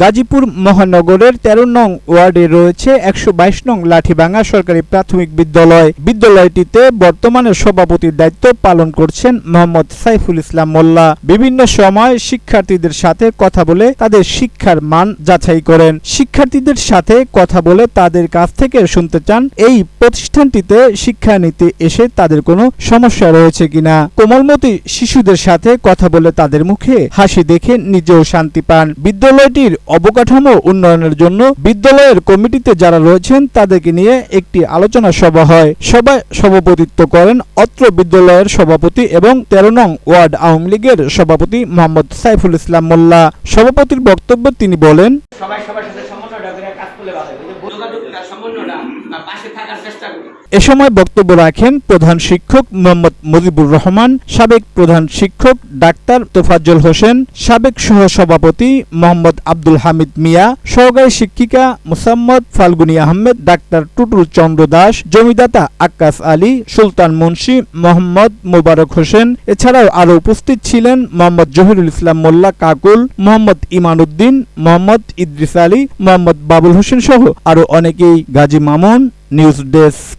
গাজীপুর মহানগরের তেরো নং ওয়ার্ডে রয়েছে একশো বাইশ নং লাঠিভাঙা সরকারি প্রাথমিক বিদ্যালয়। বিদ্যালয়টিতে বর্তমানে সভাপতির দায়িত্ব পালন করছেন মোহাম্মদ সাইফুল ইসলাম মোল্লা। বিভিন্ন সময় শিক্ষার্থীদের সাথে কথা বলে তাদের শিক্ষার মান যাচাই করেন। শিক্ষার্থীদের সাথে কথা বলে তাদের কাছ থেকে শুনতে চান, এই প্রতিষ্ঠানটিতে শিক্ষা নিতে এসে তাদের কোনো সমস্যা রয়েছে কিনা। কোমলমতি শিশুদের সাথে কথা বলে তাদের মুখে হাসি দেখে নিজেও শান্তি পান। বিদ্যালয়টির অবকাঠামো উন্নয়নের জন্য বিদ্যালয়ের কমিটিতে যারা রয়েছেন, তাদেরকে নিয়ে একটি আলোচনা সভা হয়। সভায় সভাপতিত্ব করেন অত্র বিদ্যালয়ের সভাপতি এবং তেরো নং ওয়ার্ড আওয়ামী লীগের সভাপতি মোহাম্মদ সাইফুল ইসলাম মোল্লা। সভাপতির বক্তব্য তিনি বলেন সবাই সবার সাথে এ সময় বক্তব্য রাখেন প্রধান শিক্ষক মোহাম্মদ মুজিবুর রহমান সাবেক প্রধান শিক্ষক ডাক্তার তোফাজ্জল হোসেন সাবেক সহ সভাপতি মোহাম্মদ আব্দুল হামিদ মিয়া সহকারী শিক্ষিকা মুসাম্মদ ফাল্গুনী আহমেদ ডাক্তার টুটুল চন্দ্র দাস জমিদাতা আক্কাস আলী সুলতান মুন্সি মোহাম্মদ মোবারক হোসেন। এছাড়াও আরও উপস্থিত ছিলেন মোহাম্মদ জহিরুল ইসলাম মোল্লা কাকুল মোহাম্মদ ইমান উদ্দিন মোহাম্মদ ইদ্রিস আলী মোহাম্মদ বাবুল হোসেন সহ আরও অনেকেই। Gazi Mamun news desk.